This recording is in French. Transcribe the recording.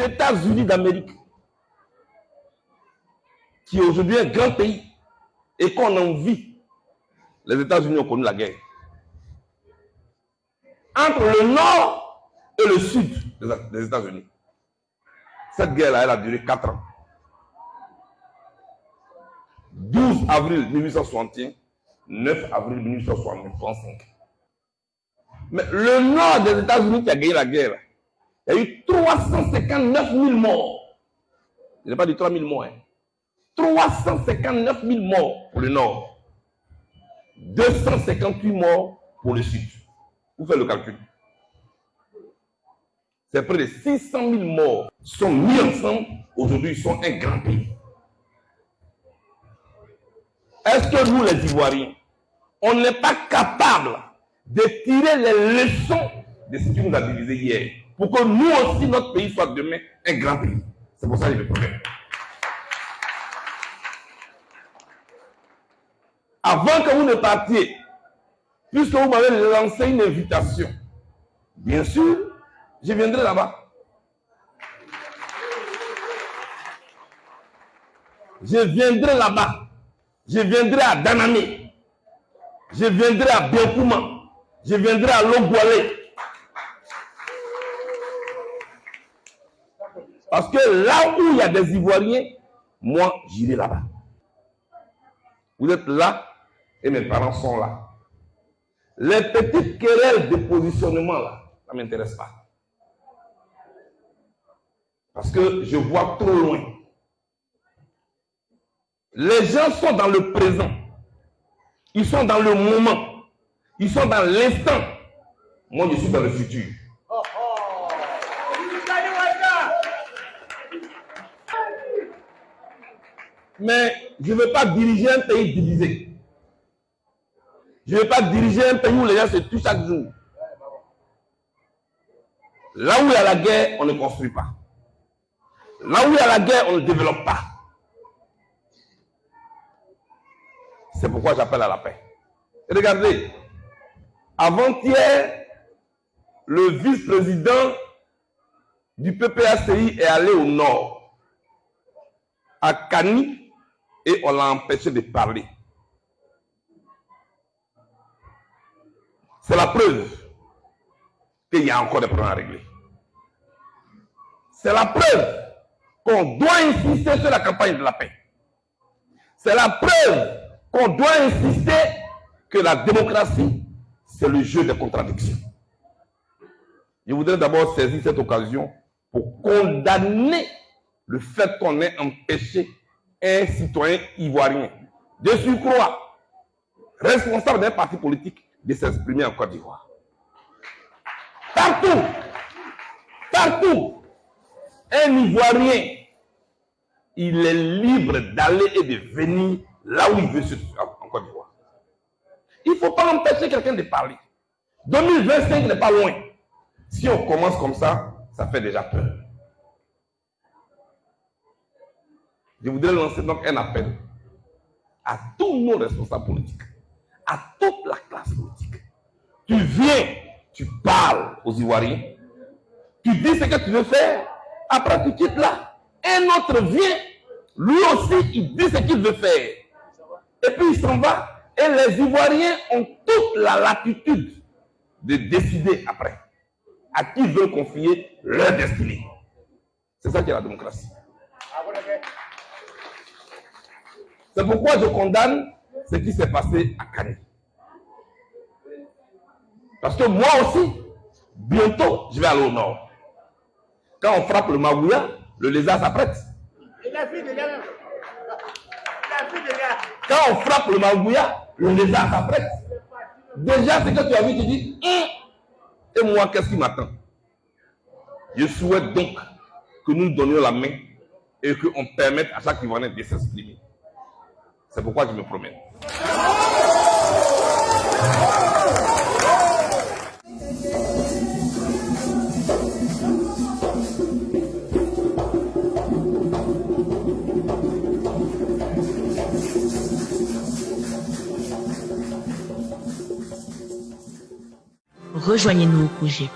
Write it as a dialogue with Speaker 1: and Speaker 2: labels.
Speaker 1: États-Unis d'Amérique, qui est aujourd'hui un grand pays, et qu'on envie, les États-Unis ont connu la guerre. Entre le nord et le sud des États-Unis. Cette guerre-là, elle a duré 4 ans. 12 avril 1861, 9 avril 1865. Mais le nord des États-Unis qui a gagné la guerre, il y a eu 359 000 morts. Je n'ai pas dit 3 000 morts. 359 000 morts pour le nord. 258 morts pour le sud. Vous faites le calcul. C'est près de 600 000 morts sont mis ensemble. Aujourd'hui, ils sont un grand pays. Est-ce que nous, les Ivoiriens, on n'est pas capable de tirer les leçons de ce qui nous a divisé hier? Pour que nous aussi, notre pays soit demain un grand pays C'est pour ça qu'il y a le problème. Avant que vous ne partiez, puisque vous m'avez lancé une invitation, bien sûr, je viendrai là-bas. Je viendrai là-bas. Je viendrai à Danamé. Je viendrai à Biokouma. Je viendrai à Logoualé. Parce que là où il y a des Ivoiriens, moi, j'irai là-bas. Vous êtes là et mes parents sont là. Les petites querelles de positionnement, là, ça ne m'intéresse pas. Parce que je vois trop loin. Les gens sont dans le présent. Ils sont dans le moment. Ils sont dans l'instant. Moi, je suis dans le futur. Mais je ne veux pas diriger un pays divisé. Je ne veux pas diriger un pays où les gens se tuent chaque jour. Là où il y a la guerre, on ne construit pas. Là où il y a la guerre, on ne développe pas. C'est pourquoi j'appelle à la paix. regardez, avant-hier, le vice-président du PPACI est allé au nord, à Cani, et on l'a empêché de parler. C'est la preuve qu'il y a encore des problèmes à régler. C'est la preuve qu'on doit insister sur la campagne de la paix. C'est la preuve qu'on doit insister que la démocratie, c'est le jeu des contradictions. Je voudrais d'abord saisir cette occasion pour condamner le fait qu'on ait empêché un citoyen ivoirien de surcroît responsable d'un parti politique de s'exprimer en Côte d'Ivoire. Partout, partout, un Ivoirien, il est libre d'aller et de venir là où il veut en Côte d'Ivoire. Il ne faut pas empêcher quelqu'un de parler. 2025 n'est pas loin. Si on commence comme ça, ça fait déjà peur. Je voudrais lancer donc un appel à tous nos responsables politiques, à toute la classe politique. Tu viens, tu parles aux Ivoiriens, tu dis ce que tu veux faire, après tu quittes là. Un autre vient, lui aussi, il dit ce qu'il veut faire et puis il s'en va. Et les Ivoiriens ont toute la latitude de décider après à qui ils veulent confier leur destinée. C'est ça qui est la démocratie. C'est pourquoi je condamne ce qui s'est passé à Cannes. Parce que moi aussi, bientôt, je vais aller au nord. Quand on frappe le Magouya, le lézard s'apprête. Quand on frappe le Magouya, le lézard s'apprête. Déjà, ce que tu as vu, tu dis, hum, et moi, qu'est-ce qui m'attend? Je souhaite donc que nous donnions la main et qu'on permette à chaque Ivoirien de s'exprimer. C'est pourquoi je me promène.
Speaker 2: rejoignez-nous au projet